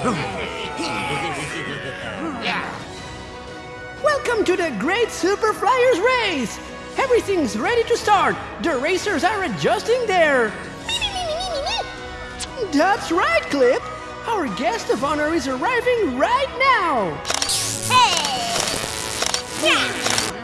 Welcome to the Great Super Flyers Race! Everything's ready to start. The racers are adjusting their. That's right, Clip. Our guest of honor is arriving right now.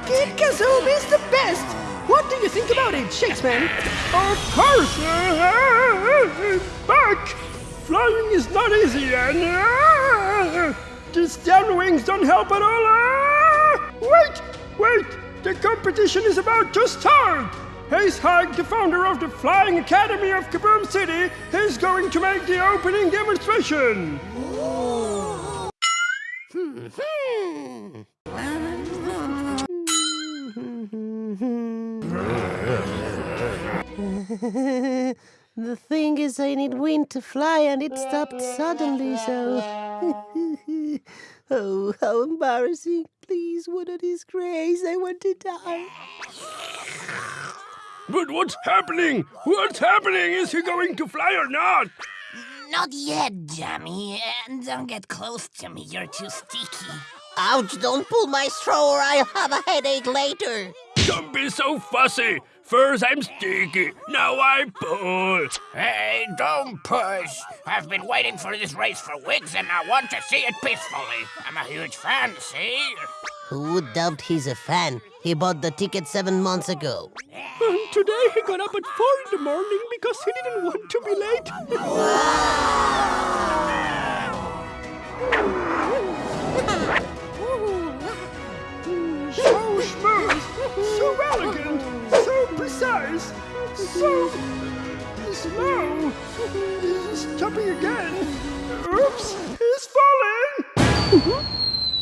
Kid Kazoom is the best. What do you think about it, Shakespeare? Of course, but flying is not easy and uh, these down wings don't help at all. Uh, wait, wait, the competition is about to start. Ace Hag, the founder of the Flying Academy of Kaboom City, is going to make the opening demonstration. the thing is, I need wind to fly, and it stopped suddenly, so. oh, how embarrassing. Please, what a disgrace. I want to die. But what's happening? What's happening? Is he going to fly or not? Not yet, Jammy. And don't get close to me, you're too sticky. Ouch, don't pull my straw or I'll have a headache later. Don't be so fussy. First I'm sticky, now I pull. Hey, don't push. I've been waiting for this race for weeks and I want to see it peacefully. I'm a huge fan, see? Who would doubt he's a fan? He bought the ticket seven months ago. And today he got up at 4 in the morning because he didn't want to be late. So smooth, so elegant, so precise, so slow. Stopping again. Oops, he's falling.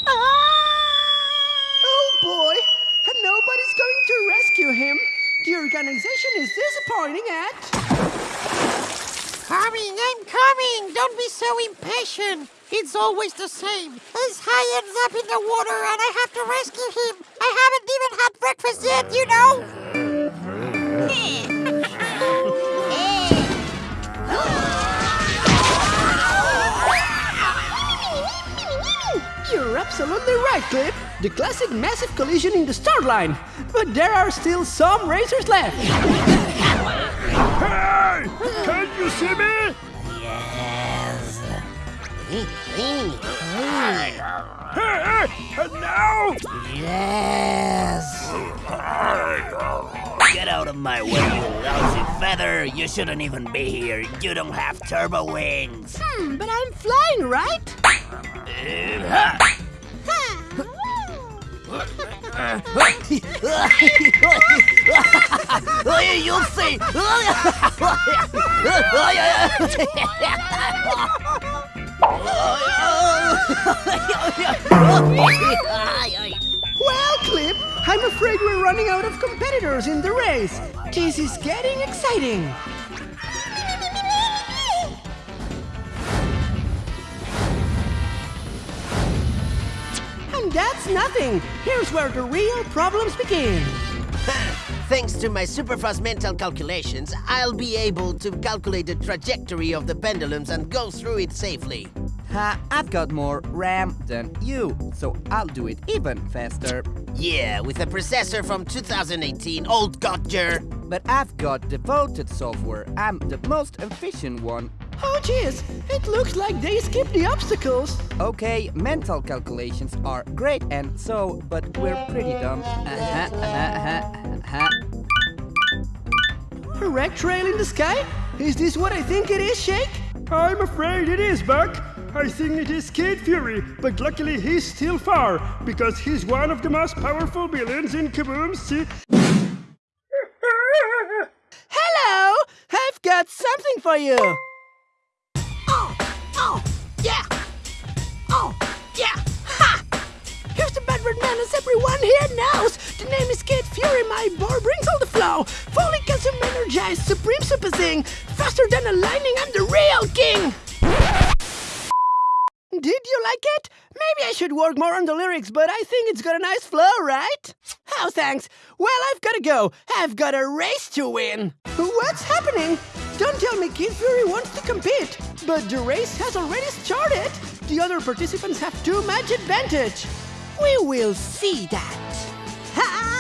Ah! Oh boy, and nobody's going to rescue him. The organization is disappointing at. Coming, I'm coming! Don't be so impatient! It's always the same. As high ends up in the water and I have to rescue him. I haven't even had breakfast yet, you know? You're absolutely right, Clip. The classic massive collision in the start line. But there are still some racers left. Hey, can you see me? Yes. Hey, hey, and now? Yes. My way, you lousy feather. You shouldn't even be here. You don't have turbo wings. Hmm, but I'm flying, right? You'll see. I'm afraid we're running out of competitors in the race. This is getting exciting. And that's nothing. Here's where the real problems begin. Thanks to my superfast mental calculations, I'll be able to calculate the trajectory of the pendulums and go through it safely. Ha, I've got more RAM than you, so I'll do it even faster. Yeah, with a processor from 2018, old Godger. But I've got devoted software. I'm the most efficient one. Oh, jeez, it looks like they skipped the obstacles. Okay, mental calculations are great and so, but we're pretty dumb. Uh-huh, uh-huh, uh-huh, uh-huh. A wreck trail in the sky? Is this what I think it is, Shake? I'm afraid it is, Buck. I think it is Kid Fury, but luckily he's still far, because he's one of the most powerful villains in Kaboom City. Hello! I've got something for you. Oh, oh, yeah! Oh, yeah! Ha! Here's the Bedward Man as everyone here knows. The name is Kid Fury, my boy brings all the flow. Fully consume energized, supreme super zing. Faster than a lightning, I'm the real king. Did you like it? Maybe I should work more on the lyrics, but I think it's got a nice flow, right? Oh, thanks. Well, I've gotta go. I've got a race to win. What's happening? Don't tell me Kid Fury wants to compete. but the race has already started. The other participants have too much advantage. We will see that.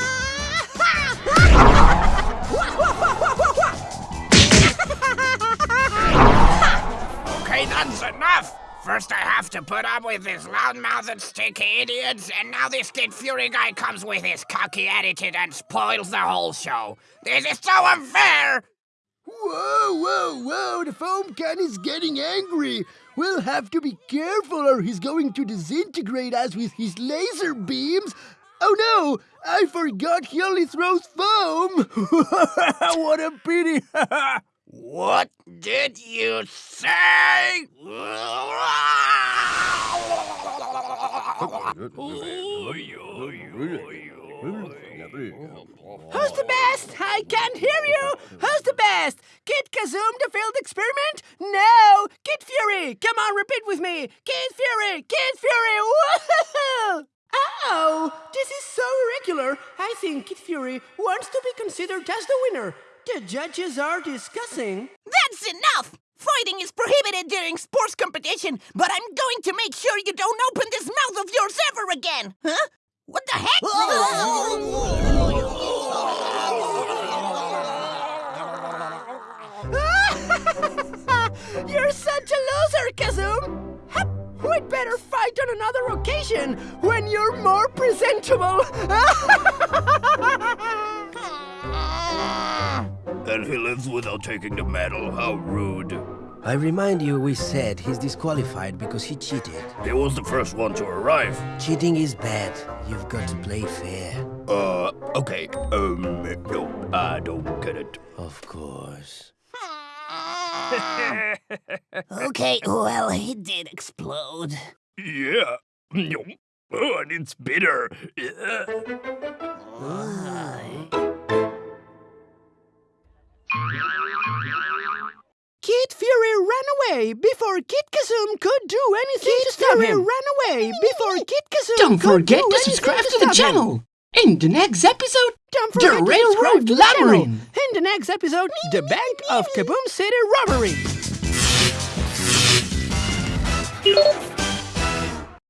Okay, that's enough! First I have to put up with these loud-mouthed, sticky idiots, and now this Kid Fury guy comes with his cocky attitude and spoils the whole show. This is so unfair! Whoa, whoa, whoa, the foam can is getting angry. We'll have to be careful or he's going to disintegrate us with his laser beams. Oh no, I forgot he only throws foam. what a pity. What did you say? Who's the best? I can't hear you. Who's the best? Kid Kazoom, the failed experiment? No, Kid Fury. Come on, repeat with me. Kid Fury, Kid Fury. Woohoo! Oh, this is so irregular. I think Kid Fury wants to be considered as the winner. The judges are discussing. That's enough! Fighting is prohibited during sports competition, but I'm going to make sure you don't open this mouth of yours ever again! Huh? What the heck? You're such a loser, Kazoom! Hup, We'd better fight on another occasion when you're more presentable. And he lives without taking the medal. How rude. I remind you, we said he's disqualified because he cheated. He was the first one to arrive. Cheating is bad. You've got to play fair. Uh, okay. Um, no, I don't get it. Of course. okay, well, he did explode. Yeah. Yum. Oh, and it's bitter. Yeah. Kid Fury ran away before Kid Kazoom could do anything to stop Fury him. ran away before Kid Kazoom Don't forget do to subscribe to stop the him. channel. In the next episode, Don't The forget to Railroad subscribe to the channel. Labyrinth. In the next episode, the Bank of Kaboom City robbery.